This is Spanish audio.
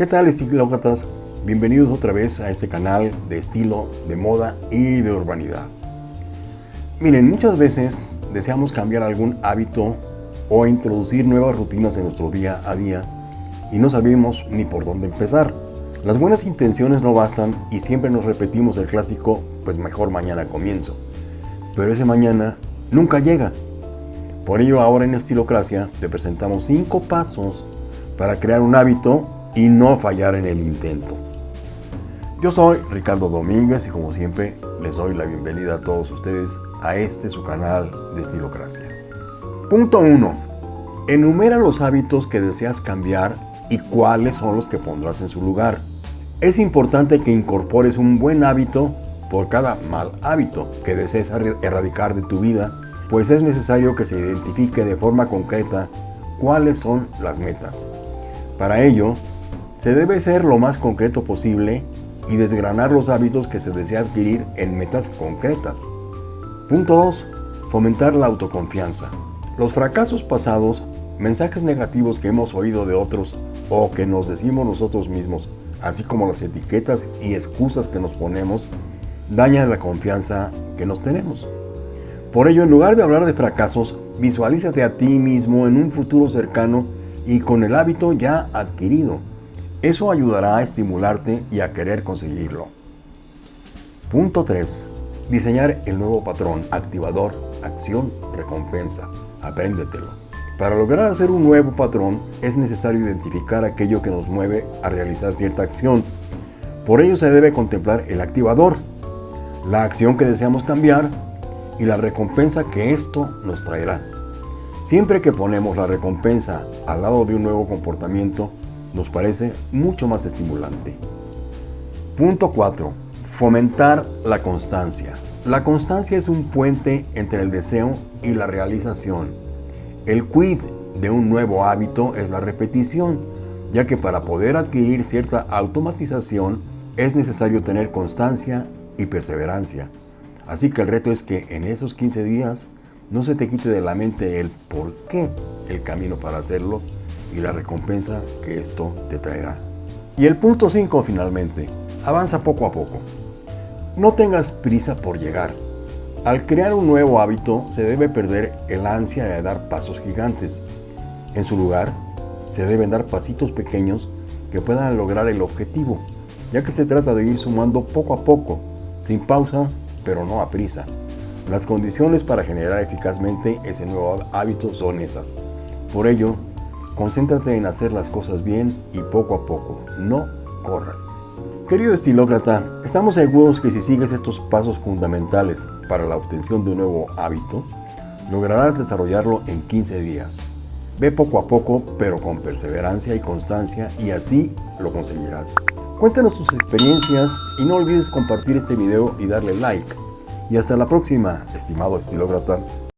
¿Qué tal estilócratas? Bienvenidos otra vez a este canal de estilo, de moda y de urbanidad. Miren, muchas veces deseamos cambiar algún hábito o introducir nuevas rutinas en nuestro día a día y no sabemos ni por dónde empezar. Las buenas intenciones no bastan y siempre nos repetimos el clásico, pues mejor mañana comienzo. Pero ese mañana nunca llega. Por ello ahora en Estilocracia te presentamos 5 pasos para crear un hábito y no fallar en el intento. Yo soy Ricardo Domínguez y como siempre les doy la bienvenida a todos ustedes a este su canal de Estilocracia. Punto 1. Enumera los hábitos que deseas cambiar y cuáles son los que pondrás en su lugar. Es importante que incorpores un buen hábito por cada mal hábito que desees erradicar de tu vida, pues es necesario que se identifique de forma concreta cuáles son las metas. Para ello, se debe ser lo más concreto posible y desgranar los hábitos que se desea adquirir en metas concretas. Punto 2. Fomentar la autoconfianza. Los fracasos pasados, mensajes negativos que hemos oído de otros o que nos decimos nosotros mismos, así como las etiquetas y excusas que nos ponemos, dañan la confianza que nos tenemos. Por ello, en lugar de hablar de fracasos, visualízate a ti mismo en un futuro cercano y con el hábito ya adquirido. Eso ayudará a estimularte y a querer conseguirlo. Punto 3. Diseñar el nuevo patrón, activador, acción, recompensa. Apréndetelo. Para lograr hacer un nuevo patrón es necesario identificar aquello que nos mueve a realizar cierta acción. Por ello se debe contemplar el activador, la acción que deseamos cambiar y la recompensa que esto nos traerá. Siempre que ponemos la recompensa al lado de un nuevo comportamiento, nos parece mucho más estimulante. Punto 4. Fomentar la constancia. La constancia es un puente entre el deseo y la realización. El quid de un nuevo hábito es la repetición, ya que para poder adquirir cierta automatización es necesario tener constancia y perseverancia. Así que el reto es que en esos 15 días no se te quite de la mente el por qué, el camino para hacerlo y la recompensa que esto te traerá. Y el punto 5 finalmente, avanza poco a poco. No tengas prisa por llegar. Al crear un nuevo hábito se debe perder el ansia de dar pasos gigantes. En su lugar, se deben dar pasitos pequeños que puedan lograr el objetivo, ya que se trata de ir sumando poco a poco, sin pausa, pero no a prisa. Las condiciones para generar eficazmente ese nuevo hábito son esas. Por ello, concéntrate en hacer las cosas bien y poco a poco, no corras. Querido estilócrata, estamos seguros que si sigues estos pasos fundamentales para la obtención de un nuevo hábito, lograrás desarrollarlo en 15 días. Ve poco a poco, pero con perseverancia y constancia y así lo conseguirás. Cuéntanos tus experiencias y no olvides compartir este video y darle like. Y hasta la próxima, estimado estilócrata.